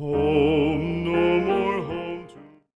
Oh.